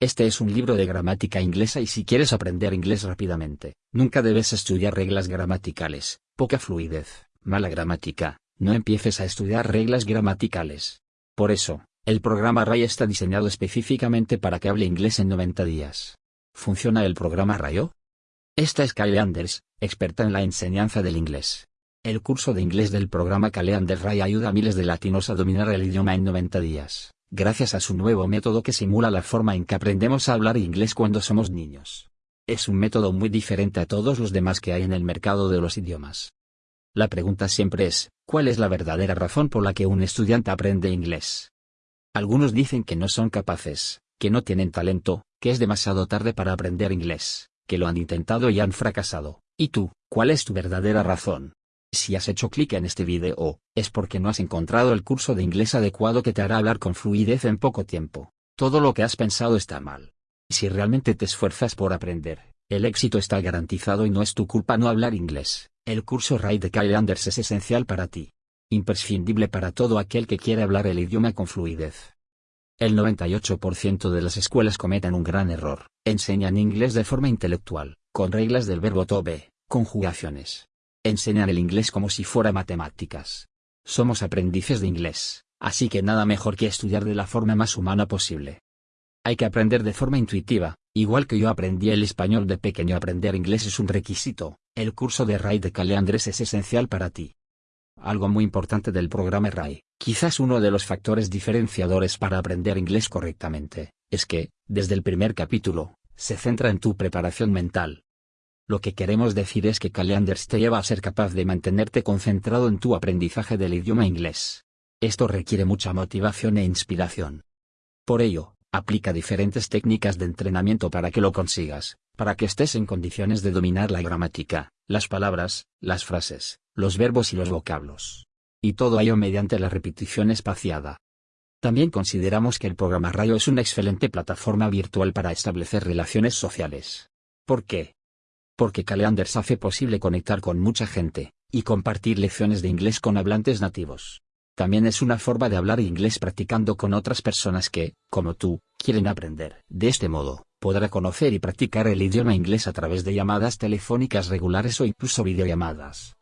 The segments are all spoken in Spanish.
Este es un libro de gramática inglesa y si quieres aprender inglés rápidamente, nunca debes estudiar reglas gramaticales, poca fluidez, mala gramática, no empieces a estudiar reglas gramaticales. Por eso, el programa RAI está diseñado específicamente para que hable inglés en 90 días. ¿Funciona el programa RAIO? Esta es Kyle Anders, experta en la enseñanza del inglés. El curso de inglés del programa Kyle Anders RAI ayuda a miles de latinos a dominar el idioma en 90 días gracias a su nuevo método que simula la forma en que aprendemos a hablar inglés cuando somos niños. Es un método muy diferente a todos los demás que hay en el mercado de los idiomas. La pregunta siempre es, ¿cuál es la verdadera razón por la que un estudiante aprende inglés? Algunos dicen que no son capaces, que no tienen talento, que es demasiado tarde para aprender inglés, que lo han intentado y han fracasado. ¿Y tú, cuál es tu verdadera razón? Si has hecho clic en este video, es porque no has encontrado el curso de inglés adecuado que te hará hablar con fluidez en poco tiempo. Todo lo que has pensado está mal. Si realmente te esfuerzas por aprender, el éxito está garantizado y no es tu culpa no hablar inglés. El curso RAI de Kyle Anders es esencial para ti. Imprescindible para todo aquel que quiere hablar el idioma con fluidez. El 98% de las escuelas cometen un gran error. Enseñan inglés de forma intelectual, con reglas del verbo to be, conjugaciones, enseñan el inglés como si fuera matemáticas. Somos aprendices de inglés, así que nada mejor que estudiar de la forma más humana posible. Hay que aprender de forma intuitiva, igual que yo aprendí el español de pequeño aprender inglés es un requisito, el curso de RAI de Caleandres es esencial para ti. Algo muy importante del programa RAI, quizás uno de los factores diferenciadores para aprender inglés correctamente, es que, desde el primer capítulo, se centra en tu preparación mental, lo que queremos decir es que Caleanders te lleva a ser capaz de mantenerte concentrado en tu aprendizaje del idioma inglés. Esto requiere mucha motivación e inspiración. Por ello, aplica diferentes técnicas de entrenamiento para que lo consigas, para que estés en condiciones de dominar la gramática, las palabras, las frases, los verbos y los vocablos. Y todo ello mediante la repetición espaciada. También consideramos que el programa Rayo es una excelente plataforma virtual para establecer relaciones sociales. ¿Por qué? Porque Caleanders hace posible conectar con mucha gente, y compartir lecciones de inglés con hablantes nativos. También es una forma de hablar inglés practicando con otras personas que, como tú, quieren aprender. De este modo, podrá conocer y practicar el idioma inglés a través de llamadas telefónicas regulares o incluso videollamadas.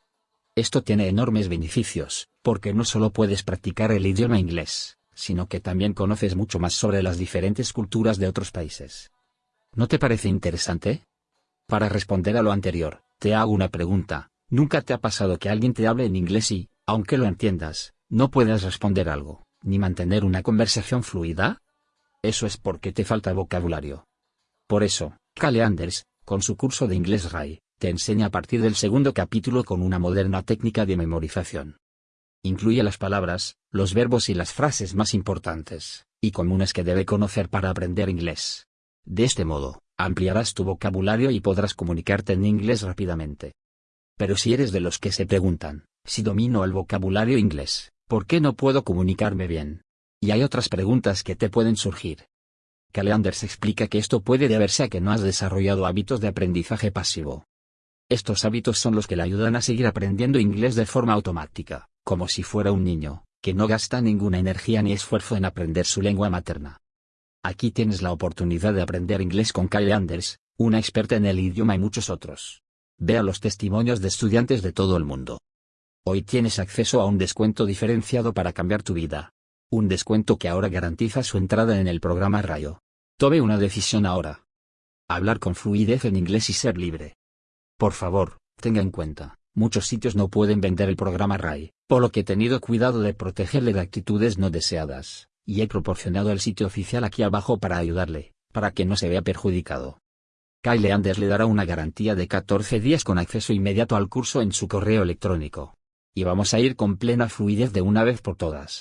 Esto tiene enormes beneficios, porque no solo puedes practicar el idioma inglés, sino que también conoces mucho más sobre las diferentes culturas de otros países. ¿No te parece interesante? Para responder a lo anterior, te hago una pregunta. ¿Nunca te ha pasado que alguien te hable en inglés y, aunque lo entiendas, no puedas responder algo, ni mantener una conversación fluida? Eso es porque te falta vocabulario. Por eso, Kale Anders, con su curso de inglés RAI, te enseña a partir del segundo capítulo con una moderna técnica de memorización. Incluye las palabras, los verbos y las frases más importantes, y comunes que debe conocer para aprender inglés. De este modo, ampliarás tu vocabulario y podrás comunicarte en inglés rápidamente. Pero si eres de los que se preguntan, si domino el vocabulario inglés, ¿por qué no puedo comunicarme bien? Y hay otras preguntas que te pueden surgir. Caleanders explica que esto puede deberse a que no has desarrollado hábitos de aprendizaje pasivo. Estos hábitos son los que le ayudan a seguir aprendiendo inglés de forma automática, como si fuera un niño, que no gasta ninguna energía ni esfuerzo en aprender su lengua materna. Aquí tienes la oportunidad de aprender inglés con Kyle Anders, una experta en el idioma y muchos otros. Vea los testimonios de estudiantes de todo el mundo. Hoy tienes acceso a un descuento diferenciado para cambiar tu vida. Un descuento que ahora garantiza su entrada en el programa Rayo. Tome una decisión ahora. Hablar con fluidez en inglés y ser libre. Por favor, tenga en cuenta, muchos sitios no pueden vender el programa RAI, por lo que he tenido cuidado de protegerle de actitudes no deseadas y he proporcionado el sitio oficial aquí abajo para ayudarle, para que no se vea perjudicado. Kyle Anders le dará una garantía de 14 días con acceso inmediato al curso en su correo electrónico. Y vamos a ir con plena fluidez de una vez por todas.